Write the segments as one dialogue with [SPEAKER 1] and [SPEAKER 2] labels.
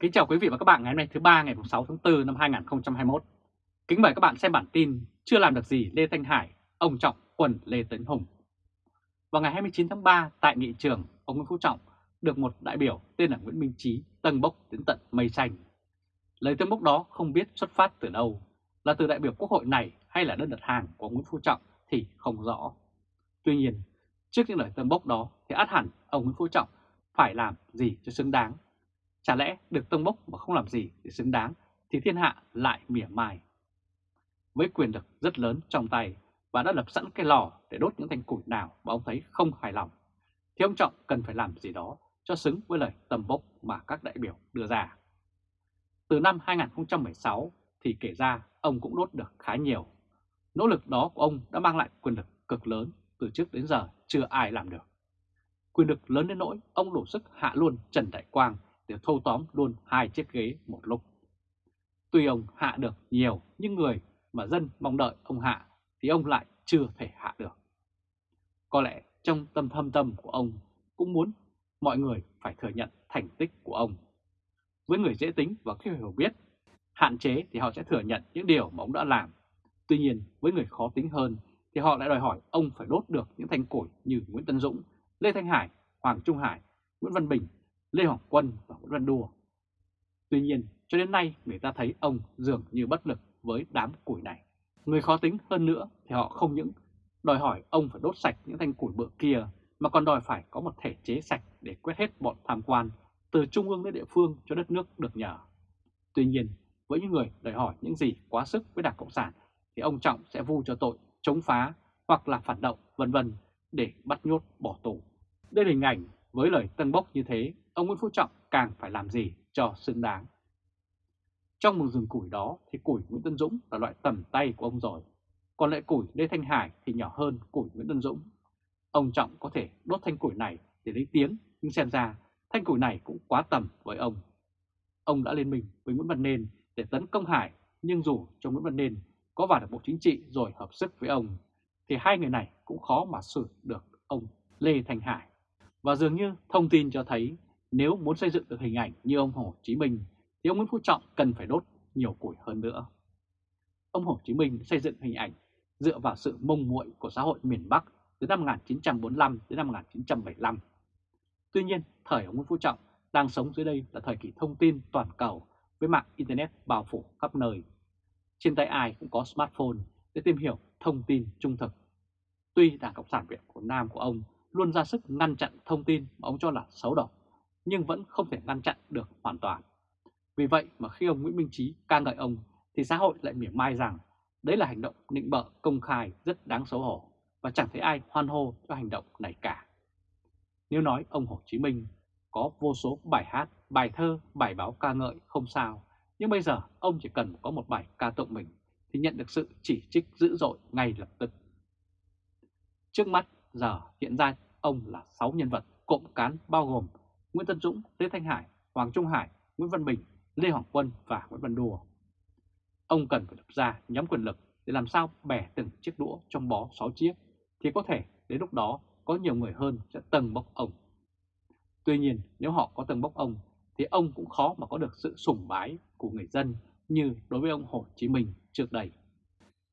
[SPEAKER 1] Kính chào quý vị và các bạn ngày hôm nay thứ ba ngày 6 tháng 4 năm 2021. Kính mời các bạn xem bản tin Chưa làm được gì Lê Thanh Hải, ông Trọng quần Lê Tấn Hùng. Vào ngày 29 tháng 3 tại nghị trường, ông Nguyễn Phú Trọng được một đại biểu tên là Nguyễn Minh Trí tâng bốc đến tận mây xanh. Lời tân bốc đó không biết xuất phát từ đâu, là từ đại biểu quốc hội này hay là đơn đặt hàng của Nguyễn Phú Trọng thì không rõ. Tuy nhiên, trước những lời tân bốc đó thì át hẳn ông Nguyễn Phú Trọng phải làm gì cho xứng đáng Chả lẽ được tông bốc mà không làm gì để xứng đáng thì thiên hạ lại mỉa mai. Với quyền lực rất lớn trong tay và đã lập sẵn cái lò để đốt những thanh củi nào mà ông thấy không hài lòng, thì ông Trọng cần phải làm gì đó cho xứng với lời tầm bốc mà các đại biểu đưa ra. Từ năm 2016 thì kể ra ông cũng đốt được khá nhiều. Nỗ lực đó của ông đã mang lại quyền lực cực lớn từ trước đến giờ chưa ai làm được. Quyền lực lớn đến nỗi ông đủ sức hạ luôn Trần Đại Quang để thâu tóm luôn hai chiếc ghế một lúc. Tuy ông hạ được nhiều những người mà dân mong đợi ông hạ thì ông lại chưa thể hạ được. Có lẽ trong tâm thâm tâm của ông cũng muốn mọi người phải thừa nhận thành tích của ông. Với người dễ tính và khi hiểu biết, hạn chế thì họ sẽ thừa nhận những điều mà ông đã làm. Tuy nhiên với người khó tính hơn thì họ lại đòi hỏi ông phải đốt được những thanh củi như Nguyễn Tân Dũng, Lê Thanh Hải, Hoàng Trung Hải, Nguyễn Văn Bình Lê Hoàng Quân và Nguyễn Văn Đùa. Tuy nhiên, cho đến nay người ta thấy ông dường như bất lực với đám củi này. Người khó tính hơn nữa thì họ không những đòi hỏi ông phải đốt sạch những thanh củi bự kia mà còn đòi phải có một thể chế sạch để quét hết bọn tham quan từ trung ương đến địa phương cho đất nước được nhờ. Tuy nhiên, với những người đòi hỏi những gì quá sức với Đảng Cộng sản thì ông Trọng sẽ vu cho tội chống phá hoặc là phản động vân vân để bắt nhốt bỏ tù. Đây là hình ảnh với lời tân bốc như thế ông Nguyễn Phú Trọng càng phải làm gì cho xứng đáng. Trong một rừng củi đó thì củi Nguyễn Tân Dũng là loại tầm tay của ông rồi, còn lại củi Lê Thanh Hải thì nhỏ hơn củi Nguyễn Tân Dũng. Ông Trọng có thể đốt thanh củi này để lấy tiếng, nhưng xem ra thanh củi này cũng quá tầm với ông. Ông đã lên mình với Nguyễn Văn Nên để tấn công Hải, nhưng dù cho Nguyễn Văn Nên có vào được Bộ Chính trị rồi hợp sức với ông, thì hai người này cũng khó mà xử được ông Lê Thanh Hải. Và dường như thông tin cho thấy nếu muốn xây dựng được hình ảnh như ông Hồ Chí Minh thì ông Nguyễn Phú Trọng cần phải đốt nhiều củi hơn nữa. Ông Hồ Chí Minh xây dựng hình ảnh dựa vào sự mông muội của xã hội miền Bắc từ năm 1945 đến năm 1975. Tuy nhiên, thời ông Nguyễn Phú Trọng đang sống dưới đây là thời kỳ thông tin toàn cầu với mạng Internet bao phủ khắp nơi. Trên tay ai cũng có smartphone để tìm hiểu thông tin trung thực. Tuy Đảng Cộng sản Việt của Nam của ông luôn ra sức ngăn chặn thông tin mà ông cho là xấu độc, nhưng vẫn không thể ngăn chặn được hoàn toàn. Vì vậy mà khi ông Nguyễn Minh Trí ca ngợi ông thì xã hội lại mỉa mai rằng đấy là hành động nịnh bợ công khai rất đáng xấu hổ và chẳng thấy ai hoan hô cho hành động này cả. Nếu nói ông Hồ Chí Minh có vô số bài hát, bài thơ, bài báo ca ngợi không sao, nhưng bây giờ ông chỉ cần có một bài ca tụng mình thì nhận được sự chỉ trích dữ dội ngay lập tức. Trước mắt giờ hiện ra ông là 6 nhân vật cộng cán bao gồm Nguyễn Tân Dũng, Lê Thanh Hải, Hoàng Trung Hải, Nguyễn Văn Bình, Lê Hoàng Quân và Nguyễn Văn Đùa. Ông cần phải lập ra nhóm quyền lực để làm sao bẻ từng chiếc đũa trong bó 6 chiếc thì có thể đến lúc đó có nhiều người hơn sẽ tầng bốc ông. Tuy nhiên nếu họ có tầng bốc ông thì ông cũng khó mà có được sự sủng bái của người dân như đối với ông Hồ Chí Minh trước đây.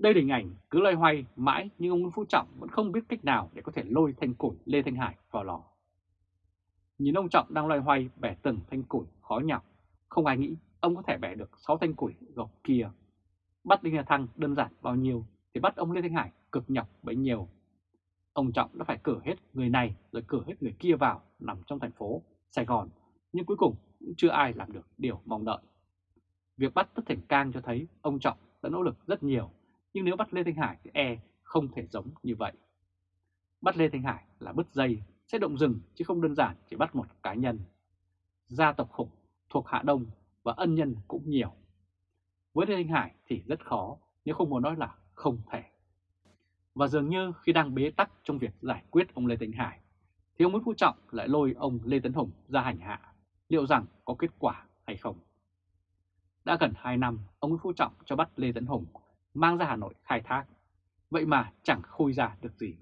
[SPEAKER 1] Đây là hình ảnh cứ loay hoay mãi nhưng ông Nguyễn Phú Trọng vẫn không biết cách nào để có thể lôi thanh củi Lê Thanh Hải vào lò. Nhìn ông Trọng đang loay hoay bẻ từng thanh củi khó nhọc, không ai nghĩ ông có thể bẻ được 6 thanh củi gọc kia. Bắt Đinh La Thăng đơn giản bao nhiêu thì bắt ông Lê Thanh Hải cực nhọc bấy nhiêu. Ông Trọng đã phải cử hết người này rồi cử hết người kia vào nằm trong thành phố Sài Gòn, nhưng cuối cùng cũng chưa ai làm được điều mong đợi. Việc bắt Tất Thành Cang cho thấy ông Trọng đã nỗ lực rất nhiều, nhưng nếu bắt Lê Thanh Hải thì e không thể giống như vậy. Bắt Lê Thanh Hải là bứt dây sẽ động rừng chứ không đơn giản chỉ bắt một cá nhân. Gia tộc khủng thuộc Hạ Đông và ân nhân cũng nhiều. Với Lê Thanh Hải thì rất khó, nếu không muốn nói là không thể. Và dường như khi đang bế tắc trong việc giải quyết ông Lê Thanh Hải, thì ông Nguyễn Phú Trọng lại lôi ông Lê Tấn Hùng ra hành hạ, liệu rằng có kết quả hay không. Đã gần 2 năm, ông Nguyễn Phú Trọng cho bắt Lê Tấn Hùng mang ra Hà Nội khai thác, vậy mà chẳng khui ra được gì.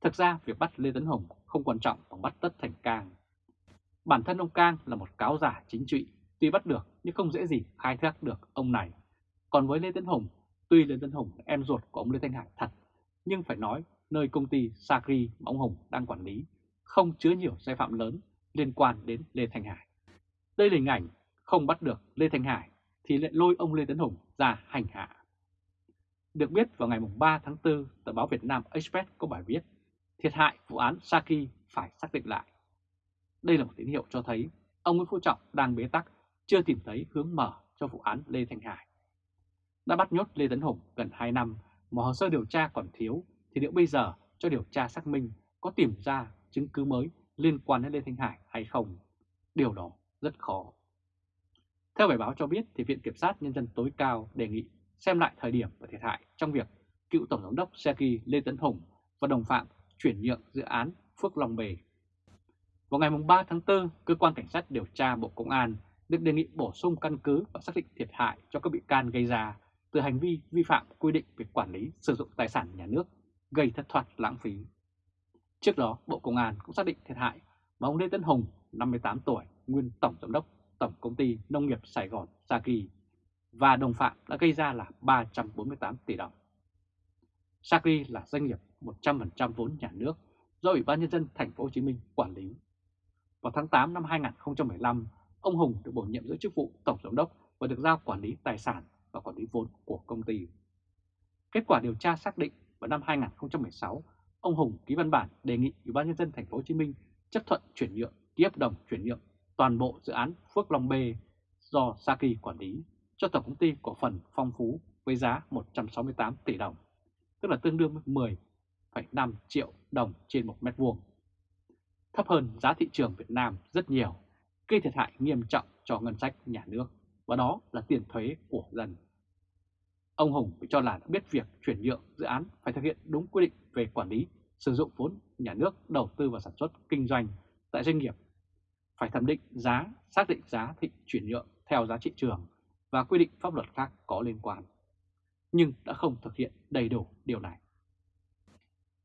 [SPEAKER 1] Thực ra việc bắt Lê Tấn Hùng không quan trọng bằng bắt Tất Thành Cang. Bản thân ông Cang là một cáo giả chính trị, tuy bắt được nhưng không dễ gì khai thác được ông này. Còn với Lê Tấn Hùng, tuy Lê Tấn Hùng là em ruột của ông Lê Thanh Hải thật, nhưng phải nói nơi công ty sacri mà ông Hùng đang quản lý không chứa nhiều sai phạm lớn liên quan đến Lê Thanh Hải. Đây là hình ảnh không bắt được Lê Thanh Hải thì lại lôi ông Lê Tấn Hùng ra hành hạ. Được biết vào ngày 3 tháng 4, tờ báo Việt Nam Express có bài viết Thiệt hại vụ án Saki phải xác định lại. Đây là một tín hiệu cho thấy ông Nguyễn Phú Trọng đang bế tắc, chưa tìm thấy hướng mở cho vụ án Lê Thanh Hải. Đã bắt nhốt Lê Tấn Hùng gần 2 năm mà hồ sơ điều tra còn thiếu thì liệu bây giờ cho điều tra xác minh có tìm ra chứng cứ mới liên quan đến Lê Thanh Hải hay không? Điều đó rất khó. Theo bài báo cho biết thì Viện Kiểm sát Nhân dân tối cao đề nghị xem lại thời điểm và thiệt hại trong việc cựu Tổng giám đốc Seki Lê Tấn Hùng và đồng phạm chuyển nhượng dự án Phước Long Bề. Vào ngày 3 tháng 4, Cơ quan Cảnh sát điều tra Bộ Công an được đề nghị bổ sung căn cứ và xác định thiệt hại cho các bị can gây ra từ hành vi vi phạm quy định về quản lý sử dụng tài sản nhà nước gây thất thoát lãng phí. Trước đó, Bộ Công an cũng xác định thiệt hại mà ông Lê Tấn Hùng, 58 tuổi, nguyên Tổng Giám đốc Tổng Công ty Nông nghiệp Sài Gòn Saki và đồng phạm đã gây ra là 348 tỷ đồng. Sacri là doanh nghiệp 100% vốn nhà nước do Ủy ban Nhân dân Thành phố Hồ Chí Minh quản lý. Vào tháng 8 năm 2015, ông Hùng được bổ nhiệm giữ chức vụ Tổng Giám đốc và được giao quản lý tài sản và quản lý vốn của công ty. Kết quả điều tra xác định vào năm 2016, ông Hùng ký văn bản đề nghị Ủy ban nhân dân thành phố Hồ Chí Minh chấp thuận chuyển nhượng, ký hợp đồng chuyển nhượng toàn bộ dự án Phước Long B do Saki quản lý cho tổng công ty cổ phần Phong Phú với giá 168 tỷ đồng, tức là tương đương với 10,5 triệu đồng trên một mét vuông. Thấp hơn giá thị trường Việt Nam rất nhiều, gây thiệt hại nghiêm trọng cho ngân sách nhà nước, và đó là tiền thuế của dân. Ông Hùng bị cho là đã biết việc chuyển nhượng dự án phải thực hiện đúng quy định về quản lý, sử dụng vốn nhà nước đầu tư vào sản xuất kinh doanh tại doanh nghiệp, phải thẩm định giá, xác định giá thị chuyển nhượng theo giá trị trường và quy định pháp luật khác có liên quan, nhưng đã không thực hiện đầy đủ điều này.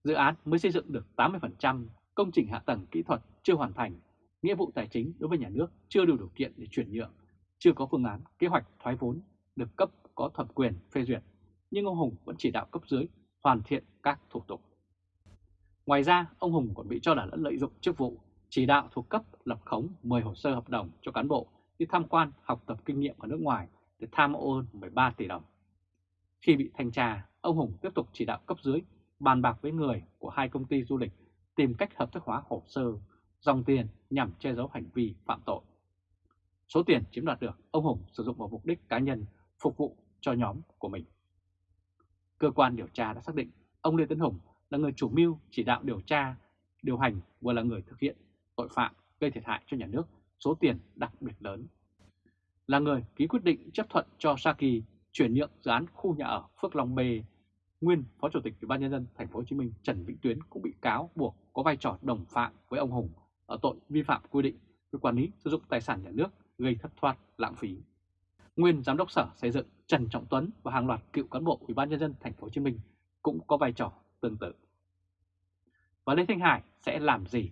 [SPEAKER 1] Dự án mới xây dựng được 80%, công trình hạ tầng kỹ thuật chưa hoàn thành, nghĩa vụ tài chính đối với nhà nước chưa đủ điều kiện để chuyển nhượng, chưa có phương án kế hoạch thoái vốn được cấp có thẩm quyền phê duyệt, nhưng ông Hùng vẫn chỉ đạo cấp dưới hoàn thiện các thủ tục. Ngoài ra, ông Hùng còn bị cho là đã lợi dụng chức vụ chỉ đạo thuộc cấp lập khống 10 hồ sơ hợp đồng cho cán bộ đi tham quan học tập kinh nghiệm ở nước ngoài để tham ô 13 tỷ đồng. Khi bị thanh tra, ông Hùng tiếp tục chỉ đạo cấp dưới bàn bạc với người của hai công ty du lịch tìm cách hợp thức hóa hồ sơ, dòng tiền nhằm che giấu hành vi phạm tội. Số tiền chiếm đoạt được, ông Hùng sử dụng vào mục đích cá nhân phục vụ cho nhóm của mình. Cơ quan điều tra đã xác định ông Lê Tấn Hùng là người chủ mưu chỉ đạo điều tra, điều hành vừa là người thực hiện tội phạm gây thiệt hại cho nhà nước số tiền đặc biệt lớn. Là người ký quyết định chấp thuận cho Saki chuyển nhượng dự án khu nhà ở Phước Long B, nguyên Phó Chủ tịch Ủy ban nhân dân thành phố Hồ Chí Minh Trần Vĩnh Tuyến cũng bị cáo buộc có vai trò đồng phạm với ông Hùng ở tội vi phạm quy định về quản lý sử dụng tài sản nhà nước gây thất thoát lãng phí nguyên giám đốc Sở Xây dựng Trần Trọng Tuấn và hàng loạt cựu cán bộ Ủy ban nhân dân thành phố Hồ Chí Minh cũng có vai trò tương tự. Và Lê Thanh Hải sẽ làm gì?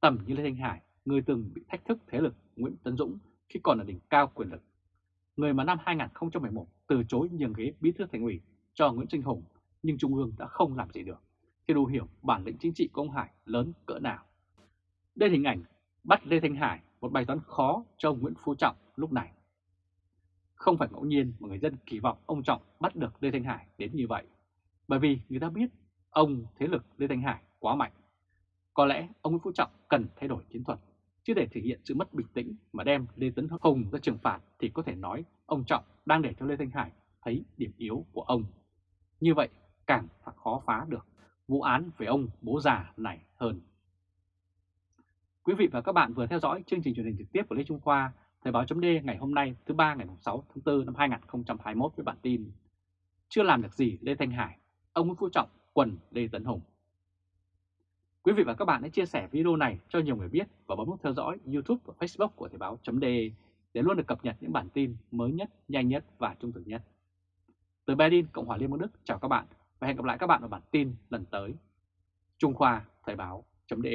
[SPEAKER 1] Tầm như Lê Thanh Hải, người từng bị thách thức thế lực Nguyễn Tấn Dũng khi còn ở đỉnh cao quyền lực. Người mà năm 2011 từ chối nhường ghế bí thư thành ủy cho Nguyễn Trinh Hùng nhưng Trung ương đã không làm gì được, thì đủ hiểu bản lĩnh chính trị của ông Hải lớn cỡ nào. Đây hình ảnh bắt Lê Thanh Hải một bài toán khó cho ông Nguyễn Phú Trọng lúc này. Không phải ngẫu nhiên mà người dân kỳ vọng ông Trọng bắt được Lê Thanh Hải đến như vậy. Bởi vì người ta biết ông thế lực Lê Thanh Hải quá mạnh. Có lẽ ông Nguyễn Phú Trọng cần thay đổi chiến thuật, chứ để thể hiện sự mất bình tĩnh mà đem Lê Tấn Hùng ra trừng phạt thì có thể nói ông Trọng đang để cho Lê Thanh Hải thấy điểm yếu của ông. Như vậy càng khó phá được vụ án về ông bố già này hơn. Quý vị và các bạn vừa theo dõi chương trình truyền hình trực tiếp của Lê Trung Khoa Thời báo chấm ngày hôm nay thứ ba ngày 6 tháng 4 năm 2021 với bản tin Chưa làm được gì Lê Thanh Hải, ông Nguyễn Phú Trọng quần Lê Tấn Hùng. Quý vị và các bạn hãy chia sẻ video này cho nhiều người biết và bấm nút theo dõi YouTube và Facebook của Thời Báo .de để luôn được cập nhật những bản tin mới nhất, nhanh nhất và trung thực nhất. Từ Berlin, Cộng hòa Liên bang Đức chào các bạn và hẹn gặp lại các bạn ở bản tin lần tới. Trung Khoa Thời Báo .de